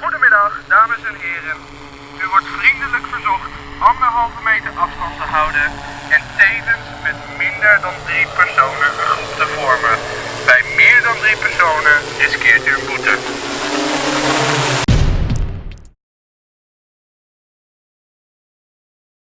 Goedemiddag, dames en heren. U wordt vriendelijk verzocht anderhalve meter afstand te houden en tevens met minder dan drie personen een groep te vormen. Bij meer dan drie personen riskeert u een boete.